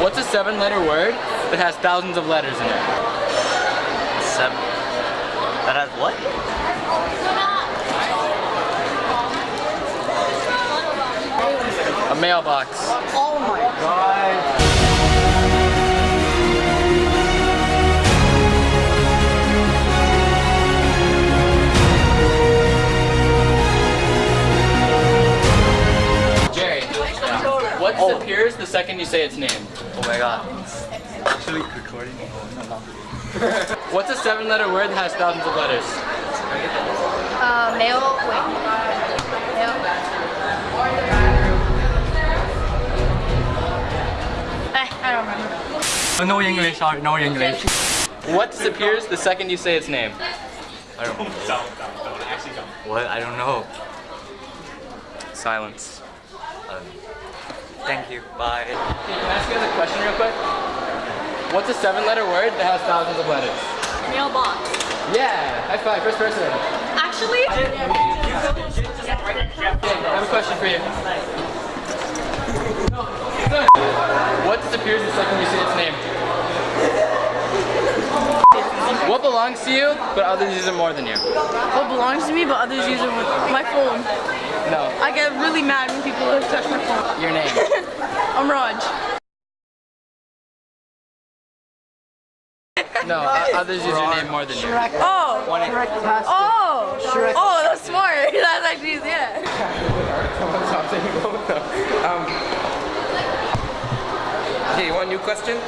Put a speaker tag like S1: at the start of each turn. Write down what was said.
S1: What's a seven-letter word that has thousands of letters in it?
S2: Seven. That has what?
S1: A mailbox.
S3: Oh my god.
S1: What disappears the second you say its name?
S2: Oh my god. Actually recording?
S1: What's a seven-letter word that has thousands of letters?
S4: Uh, mail. Wait. Mail. Eh, I don't remember.
S2: No English, sorry, no English.
S1: What disappears the second you say its name?
S2: I don't What? I don't know.
S1: Silence.
S2: Um, thank you. Bye.
S1: Can I ask you guys a question real quick? What's a seven-letter word that has thousands of letters?
S4: Mailbox.
S1: Yeah, high First person.
S4: Actually,
S1: Okay, I have a question for you. What disappears the second you say its name? What belongs to you, but others use it more than you?
S3: What belongs to me, but others use it with my phone.
S1: No,
S3: I get really mad when people touch my phone.
S1: your name.
S3: I'm Raj.
S1: No, o- others use your name more than you.
S3: Oh. Oh. Oh, that's smart. That's actually yeah.
S5: Um, okay, you want a new question?